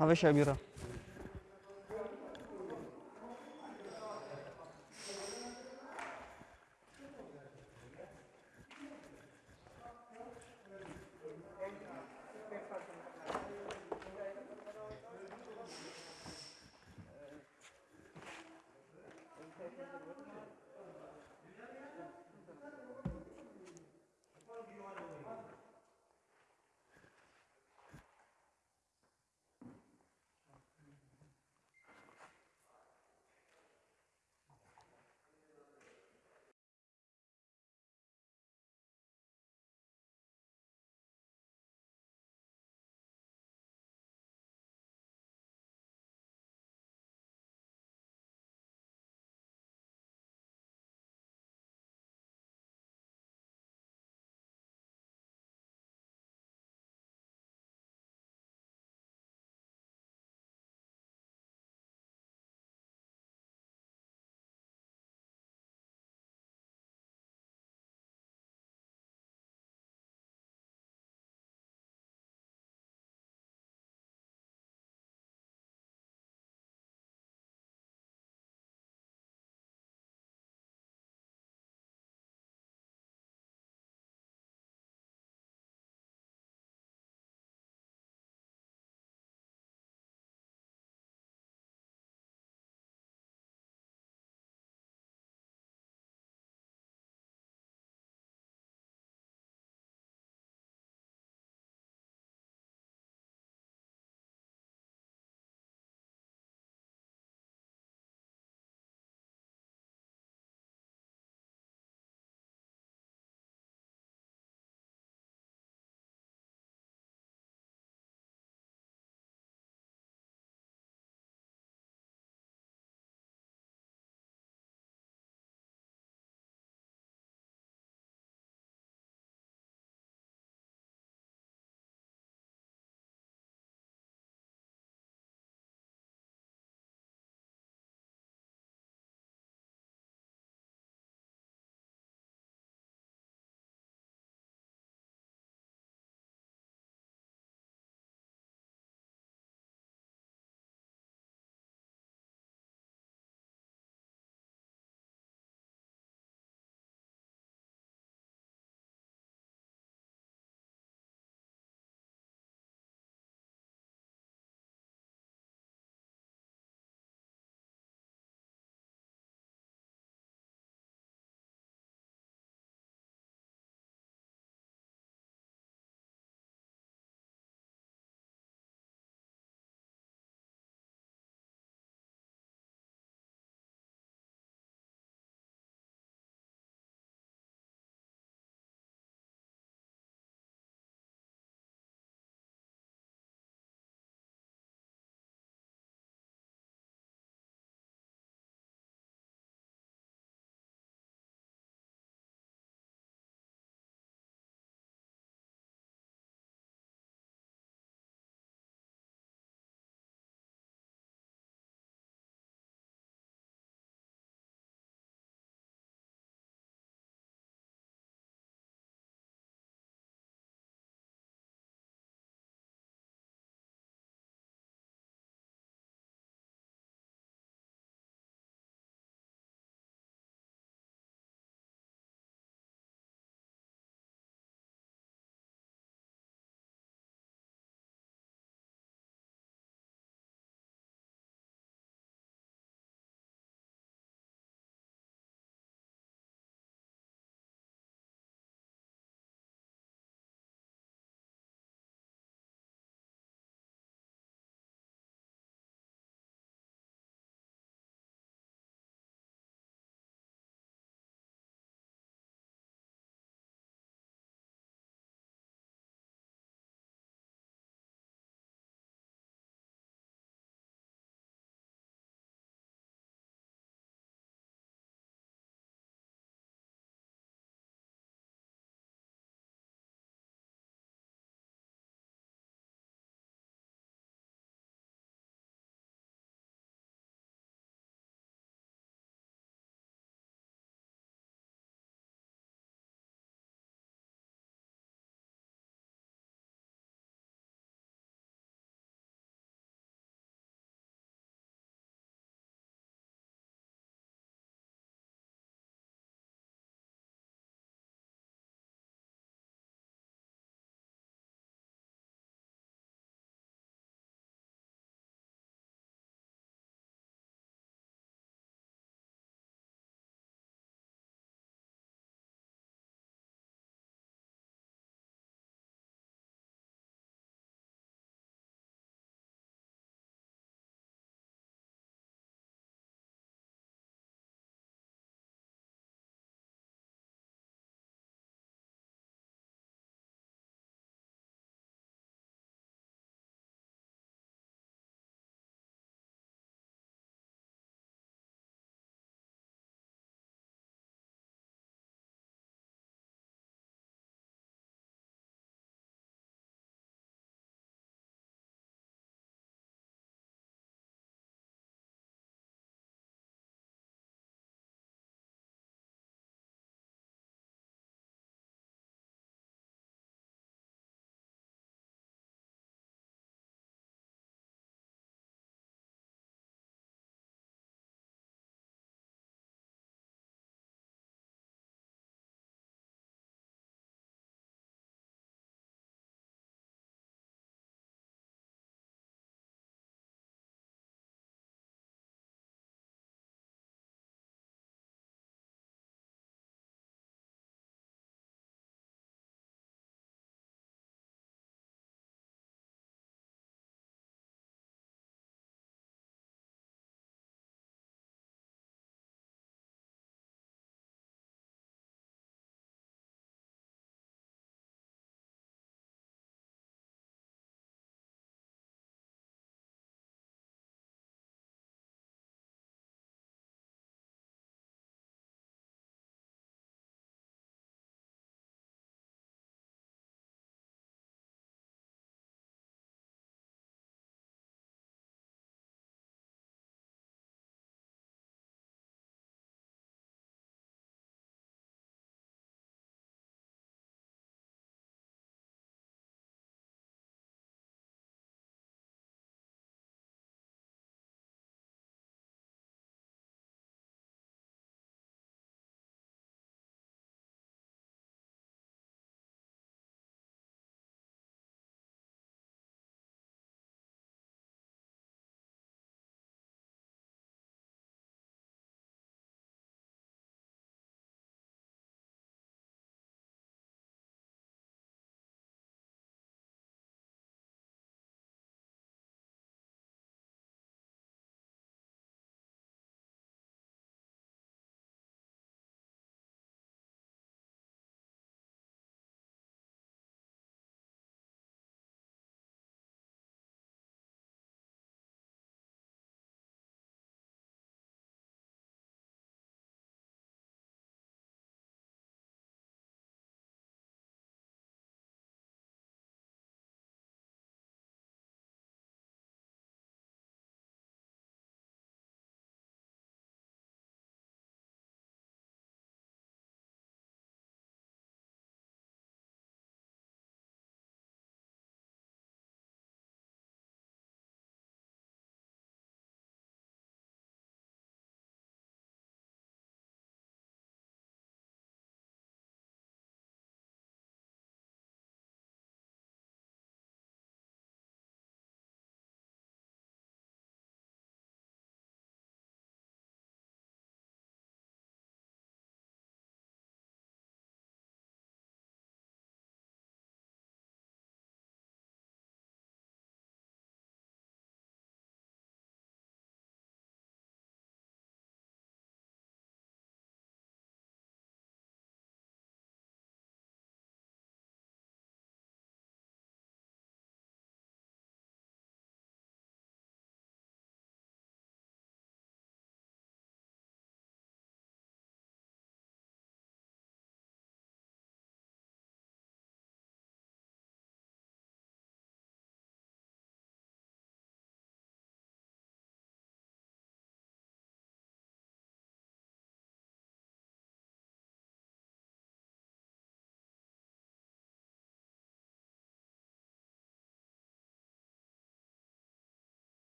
هذا بيرة